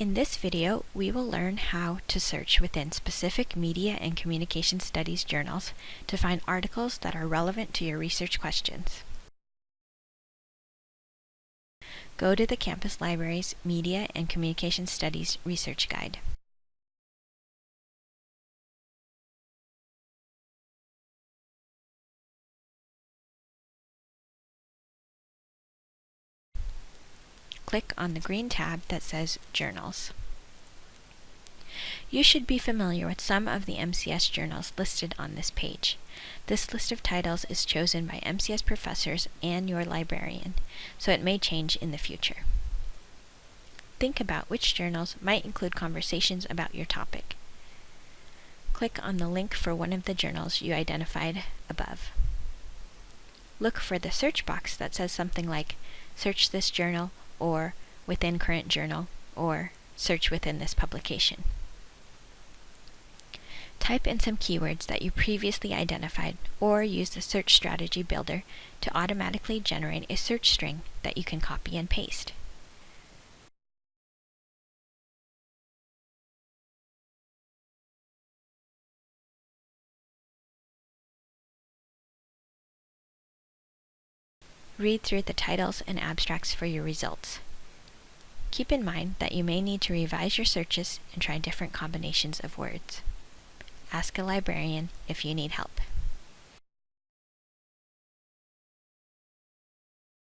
In this video, we will learn how to search within specific media and communication studies journals to find articles that are relevant to your research questions. Go to the campus library's Media and Communication Studies Research Guide. Click on the green tab that says Journals. You should be familiar with some of the MCS journals listed on this page. This list of titles is chosen by MCS professors and your librarian, so it may change in the future. Think about which journals might include conversations about your topic. Click on the link for one of the journals you identified above. Look for the search box that says something like, search this journal or within current journal, or search within this publication. Type in some keywords that you previously identified or use the Search Strategy Builder to automatically generate a search string that you can copy and paste. Read through the titles and abstracts for your results. Keep in mind that you may need to revise your searches and try different combinations of words. Ask a librarian if you need help.